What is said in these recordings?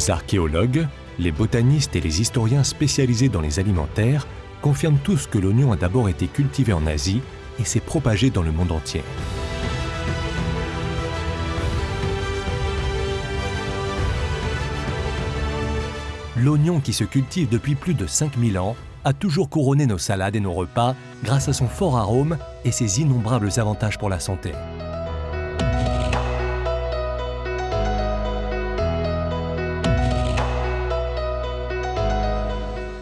Les archéologues, les botanistes et les historiens spécialisés dans les alimentaires confirment tous que l'oignon a d'abord été cultivé en Asie et s'est propagé dans le monde entier. L'oignon qui se cultive depuis plus de 5000 ans a toujours couronné nos salades et nos repas grâce à son fort arôme et ses innombrables avantages pour la santé.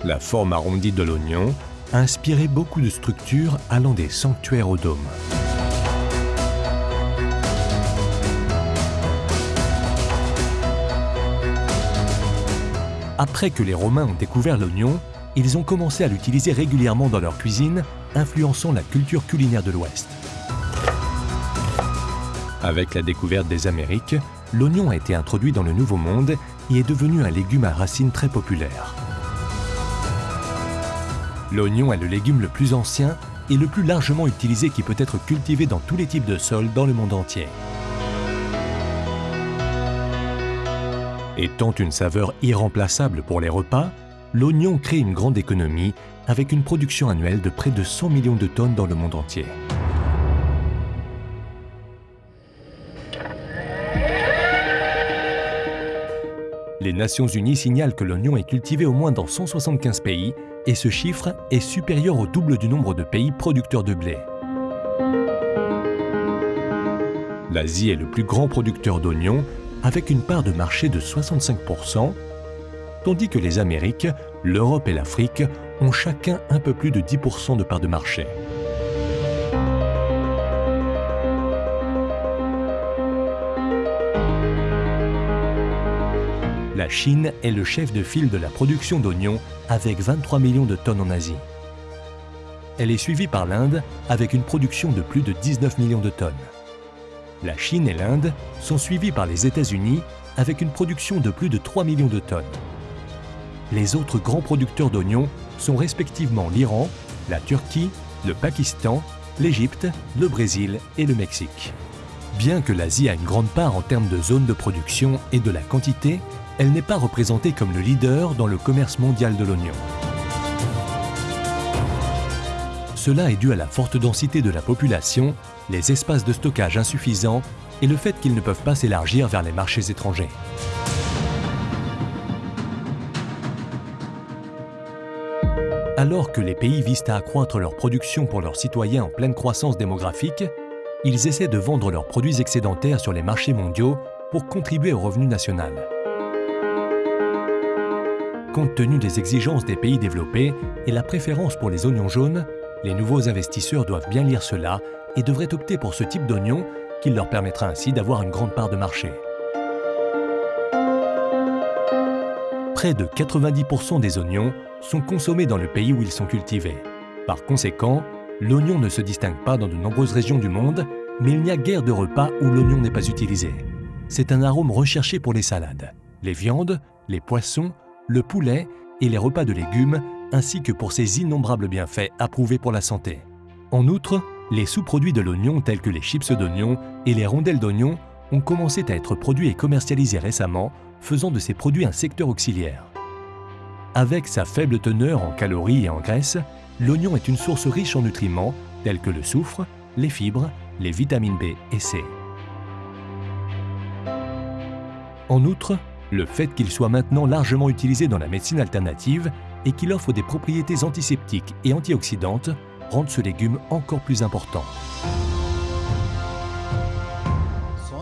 La forme arrondie de l'oignon a inspiré beaucoup de structures allant des sanctuaires au dôme. Après que les Romains ont découvert l'oignon, ils ont commencé à l'utiliser régulièrement dans leur cuisine, influençant la culture culinaire de l'Ouest. Avec la découverte des Amériques, l'oignon a été introduit dans le Nouveau Monde et est devenu un légume à racines très populaire. L'oignon est le légume le plus ancien et le plus largement utilisé qui peut être cultivé dans tous les types de sols dans le monde entier. Étant une saveur irremplaçable pour les repas, l'oignon crée une grande économie avec une production annuelle de près de 100 millions de tonnes dans le monde entier. Les Nations Unies signalent que l'oignon est cultivé au moins dans 175 pays et ce chiffre est supérieur au double du nombre de pays producteurs de blé. L'Asie est le plus grand producteur d'oignons avec une part de marché de 65%, tandis que les Amériques, l'Europe et l'Afrique ont chacun un peu plus de 10% de part de marché. La Chine est le chef de file de la production d'oignons avec 23 millions de tonnes en Asie. Elle est suivie par l'Inde avec une production de plus de 19 millions de tonnes. La Chine et l'Inde sont suivies par les États-Unis avec une production de plus de 3 millions de tonnes. Les autres grands producteurs d'oignons sont respectivement l'Iran, la Turquie, le Pakistan, l'Égypte, le Brésil et le Mexique. Bien que l'Asie a une grande part en termes de zones de production et de la quantité, elle n'est pas représentée comme le leader dans le commerce mondial de l'oignon. Cela est dû à la forte densité de la population, les espaces de stockage insuffisants et le fait qu'ils ne peuvent pas s'élargir vers les marchés étrangers. Alors que les pays visent à accroître leur production pour leurs citoyens en pleine croissance démographique, ils essaient de vendre leurs produits excédentaires sur les marchés mondiaux pour contribuer au revenu national. Compte tenu des exigences des pays développés et la préférence pour les oignons jaunes, les nouveaux investisseurs doivent bien lire cela et devraient opter pour ce type d'oignon qui leur permettra ainsi d'avoir une grande part de marché. Près de 90% des oignons sont consommés dans le pays où ils sont cultivés. Par conséquent, l'oignon ne se distingue pas dans de nombreuses régions du monde, mais il n'y a guère de repas où l'oignon n'est pas utilisé. C'est un arôme recherché pour les salades, les viandes, les poissons le poulet et les repas de légumes, ainsi que pour ses innombrables bienfaits approuvés pour la santé. En outre, les sous-produits de l'oignon tels que les chips d'oignon et les rondelles d'oignon ont commencé à être produits et commercialisés récemment, faisant de ces produits un secteur auxiliaire. Avec sa faible teneur en calories et en graisses, l'oignon est une source riche en nutriments tels que le soufre, les fibres, les vitamines B et C. En outre, le fait qu'il soit maintenant largement utilisé dans la médecine alternative et qu'il offre des propriétés antiseptiques et antioxydantes rend ce légume encore plus important.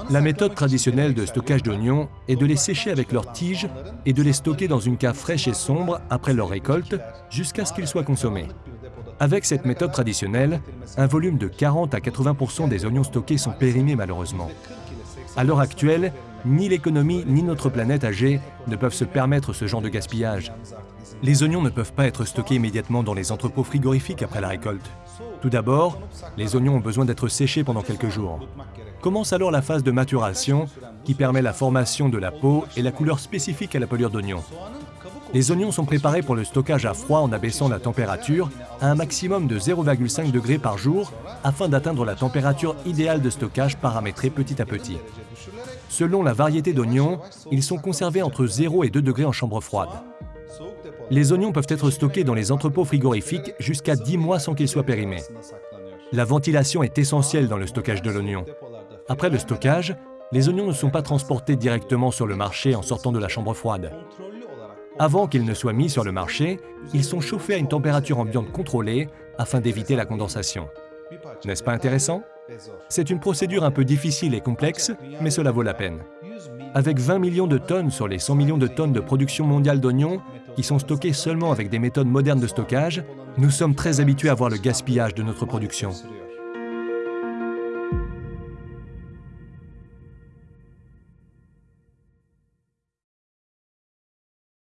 La méthode traditionnelle de stockage d'oignons est de les sécher avec leurs tiges et de les stocker dans une cave fraîche et sombre après leur récolte jusqu'à ce qu'ils soient consommés. Avec cette méthode traditionnelle, un volume de 40 à 80% des oignons stockés sont périmés malheureusement. À l'heure actuelle, ni l'économie ni notre planète âgée ne peuvent se permettre ce genre de gaspillage. Les oignons ne peuvent pas être stockés immédiatement dans les entrepôts frigorifiques après la récolte. Tout d'abord, les oignons ont besoin d'être séchés pendant quelques jours. Commence alors la phase de maturation qui permet la formation de la peau et la couleur spécifique à la pelure d'oignon. Les oignons sont préparés pour le stockage à froid en abaissant la température à un maximum de 0,5 degrés par jour afin d'atteindre la température idéale de stockage paramétrée petit à petit. Selon la variété d'oignons, ils sont conservés entre 0 et 2 degrés en chambre froide. Les oignons peuvent être stockés dans les entrepôts frigorifiques jusqu'à 10 mois sans qu'ils soient périmés. La ventilation est essentielle dans le stockage de l'oignon. Après le stockage, les oignons ne sont pas transportés directement sur le marché en sortant de la chambre froide. Avant qu'ils ne soient mis sur le marché, ils sont chauffés à une température ambiante contrôlée afin d'éviter la condensation. N'est-ce pas intéressant? C'est une procédure un peu difficile et complexe, mais cela vaut la peine. Avec 20 millions de tonnes sur les 100 millions de tonnes de production mondiale d'oignons, qui sont stockés seulement avec des méthodes modernes de stockage, nous sommes très habitués à voir le gaspillage de notre production.